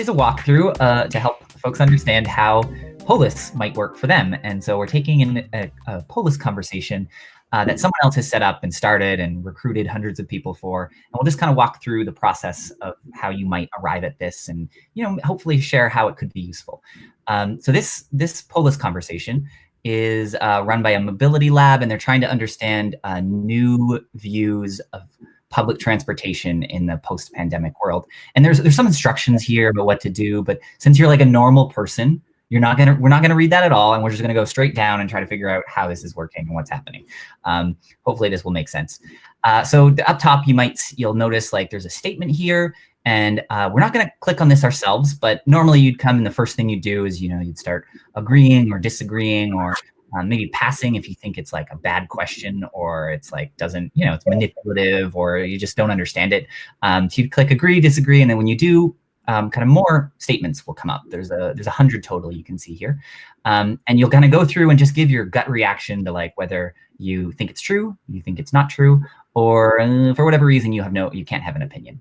is a walkthrough uh, to help folks understand how Polis might work for them. And so we're taking in a, a Polis conversation uh, that someone else has set up and started and recruited hundreds of people for. And we'll just kind of walk through the process of how you might arrive at this and, you know, hopefully share how it could be useful. Um, so this, this Polis conversation is uh, run by a mobility lab and they're trying to understand uh, new views of public transportation in the post-pandemic world. And there's there's some instructions here about what to do, but since you're like a normal person, you're not gonna we're not gonna read that at all, and we're just gonna go straight down and try to figure out how this is working and what's happening. Um, hopefully this will make sense. Uh, so up top, you might you'll notice like there's a statement here, and uh, we're not gonna click on this ourselves, but normally you'd come and the first thing you do is you know you'd start agreeing or disagreeing or um, maybe passing if you think it's like a bad question or it's like doesn't, you know, it's manipulative or you just don't understand it. Um, so you click agree, disagree, and then when you do, um, kind of more statements will come up. There's a there's a hundred total you can see here, um, and you'll kind of go through and just give your gut reaction to like whether you think it's true, you think it's not true, or uh, for whatever reason you have no you can't have an opinion.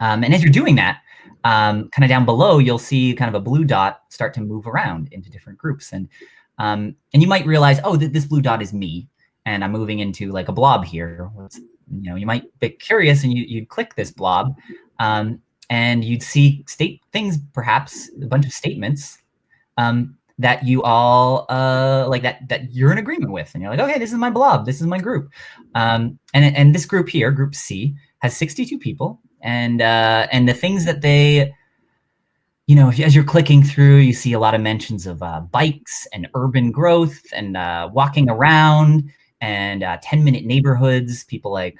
Um, and as you're doing that, um, kind of down below, you'll see kind of a blue dot start to move around into different groups. And um, and you might realize, oh, th this blue dot is me, and I'm moving into like a blob here. you know, you might be curious and you, you'd click this blob um, and you'd see state things, perhaps a bunch of statements um, that you all uh, like that that you're in agreement with. And you're like, okay, this is my blob. This is my group. Um, and, and this group here, group C, has 62 people. And, uh, and the things that they you know, as you're clicking through, you see a lot of mentions of uh, bikes and urban growth and uh, walking around and uh, 10 minute neighborhoods. People like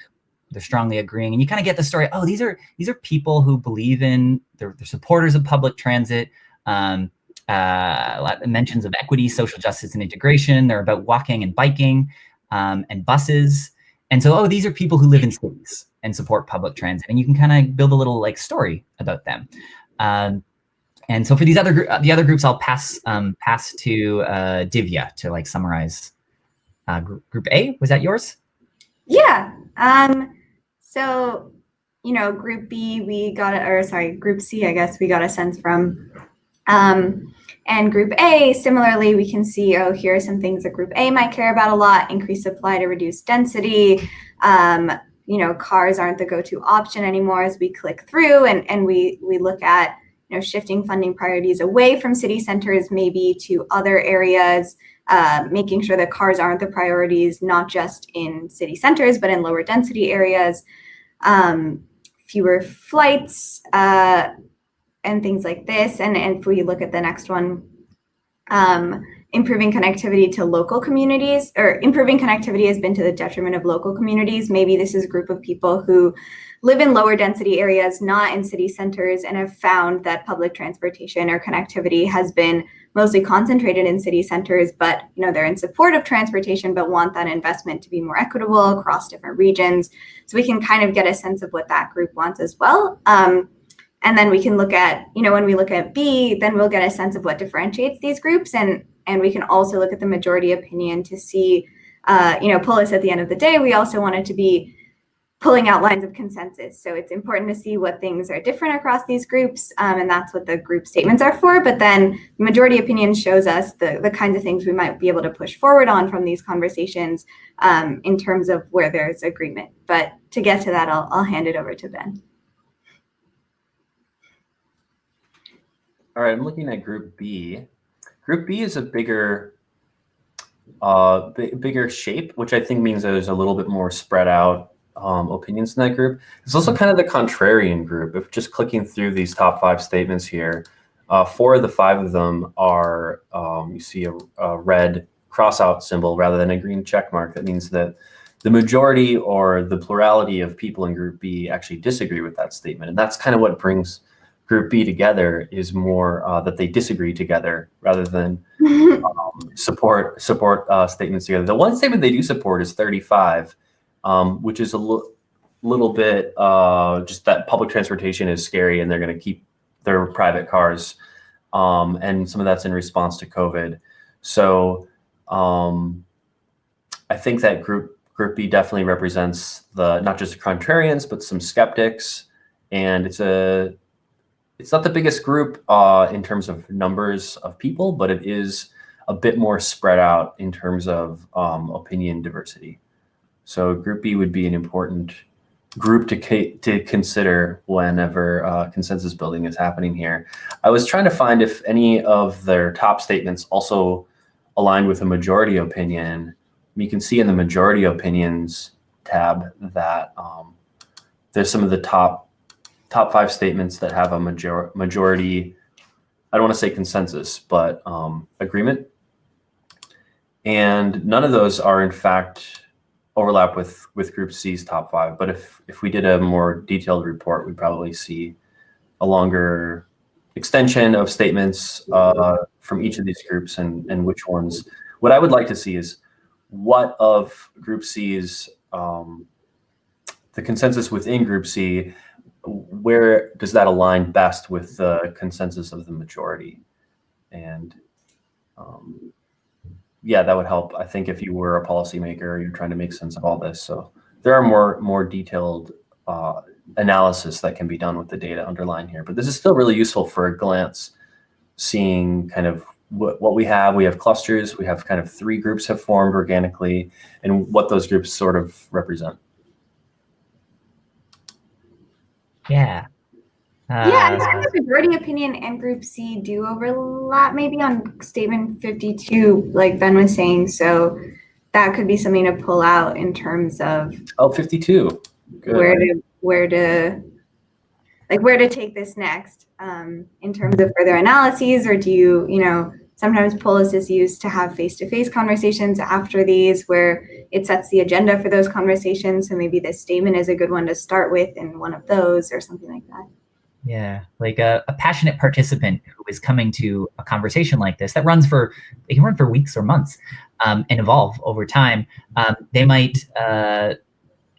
they're strongly agreeing, and you kind of get the story. Oh, these are these are people who believe in they're, they're supporters of public transit. Um, uh, mentions of equity, social justice, and integration. They're about walking and biking um, and buses. And so, oh, these are people who live in cities and support public transit, and you can kind of build a little like story about them. Um, and so for these other the other groups, I'll pass um, pass to uh, Divya to like summarize. Uh, group, group A was that yours? Yeah. Um, so you know, Group B we got a, or sorry, Group C I guess we got a sense from. Um, and Group A, similarly, we can see, oh, here are some things that Group A might care about a lot, increase supply to reduce density. Um, you know, cars aren't the go-to option anymore as we click through and, and we, we look at you know, shifting funding priorities away from city centers, maybe to other areas, uh, making sure that cars aren't the priorities, not just in city centers, but in lower density areas, um, fewer flights, uh, and things like this. And, and if we look at the next one, um, improving connectivity to local communities or improving connectivity has been to the detriment of local communities. Maybe this is a group of people who live in lower density areas, not in city centers, and have found that public transportation or connectivity has been mostly concentrated in city centers, but you know they're in support of transportation, but want that investment to be more equitable across different regions. So we can kind of get a sense of what that group wants as well. Um, and then we can look at, you know, when we look at B, then we'll get a sense of what differentiates these groups. And and we can also look at the majority opinion to see, uh, you know, Polis at the end of the day, we also wanted to be pulling out lines of consensus. So it's important to see what things are different across these groups, um, and that's what the group statements are for. But then the majority opinion shows us the, the kinds of things we might be able to push forward on from these conversations um, in terms of where there's agreement. But to get to that, I'll, I'll hand it over to Ben. All right, I'm looking at group B. Group B is a bigger, uh, bigger shape, which I think means that there's a little bit more spread out um, opinions in that group. It's also kind of the contrarian group. If just clicking through these top five statements here, uh, four of the five of them are, um, you see a, a red crossout symbol rather than a green check mark. That means that the majority or the plurality of people in group B actually disagree with that statement. And that's kind of what brings group B together is more uh, that they disagree together rather than um, support support uh, statements together. The one statement they do support is 35, um, which is a little bit uh, just that public transportation is scary and they're going to keep their private cars. Um, and some of that's in response to COVID. So um, I think that group group B definitely represents the not just the contrarians, but some skeptics. And it's a it's not the biggest group uh, in terms of numbers of people, but it is a bit more spread out in terms of um, opinion diversity. So Group B would be an important group to to consider whenever uh, consensus building is happening here. I was trying to find if any of their top statements also aligned with a majority opinion. You can see in the majority opinions tab that um, there's some of the top top five statements that have a major majority. I don't want to say consensus, but um, agreement. And none of those are in fact overlap with with Group C's top five. But if if we did a more detailed report, we'd probably see a longer extension of statements uh, from each of these groups and and which ones. What I would like to see is what of Group C's um, the consensus within Group C, where does that align best with the consensus of the majority? And um, yeah, that would help. I think if you were a policymaker, you're trying to make sense of all this. So there are more more detailed uh, analysis that can be done with the data underlying here. But this is still really useful for a glance, seeing kind of what, what we have. We have clusters. We have kind of three groups have formed organically, and what those groups sort of represent. Yeah. Uh, yeah, I think the majority opinion and Group C do overlap maybe on statement 52, like Ben was saying. So that could be something to pull out in terms of oh 52 Good. where to where to like where to take this next um, in terms of further analyses, or do you you know sometimes Polis is used to have face-to-face -face conversations after these where it sets the agenda for those conversations. So maybe this statement is a good one to start with in one of those or something like that. Yeah, like a, a, passionate participant who is coming to a conversation like this that runs for, they can run for weeks or months um, and evolve over time. Um, they might, uh,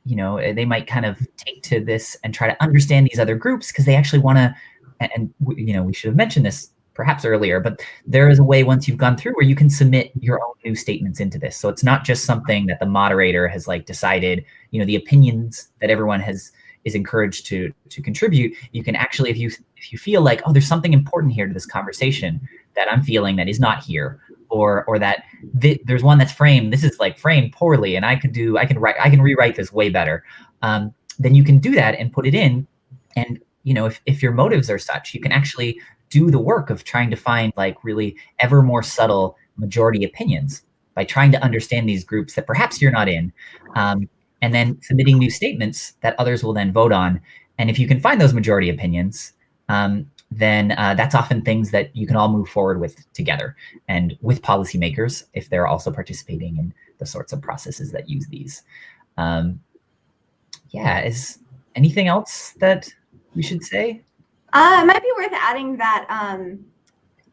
you know, they might kind of take to this and try to understand these other groups because they actually want to, and, and, you know, we should have mentioned this perhaps earlier, but there is a way once you've gone through where you can submit your own new statements into this. So it's not just something that the moderator has like decided, you know, the opinions that everyone has is encouraged to to contribute, you can actually, if you if you feel like, oh, there's something important here to this conversation that I'm feeling that is not here, or or that th there's one that's framed, this is like framed poorly, and I could do, I can write, I can rewrite this way better. Um, then you can do that and put it in, and you know, if if your motives are such, you can actually do the work of trying to find like really ever more subtle majority opinions by trying to understand these groups that perhaps you're not in. Um, and then submitting new statements that others will then vote on. And if you can find those majority opinions, um, then uh, that's often things that you can all move forward with together and with policymakers if they're also participating in the sorts of processes that use these. Um, yeah, is anything else that we should say? Uh, it might be worth adding that um,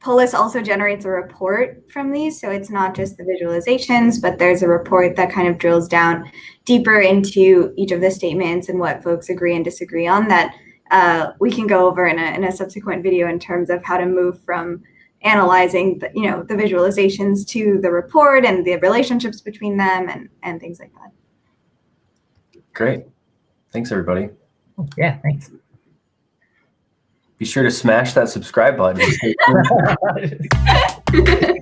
Polis also generates a report from these. So it's not just the visualizations, but there's a report that kind of drills down deeper into each of the statements and what folks agree and disagree on that uh, we can go over in a, in a subsequent video in terms of how to move from analyzing the, you know, the visualizations to the report and the relationships between them and, and things like that. Great. Thanks, everybody. Yeah, thanks be sure to smash that subscribe button.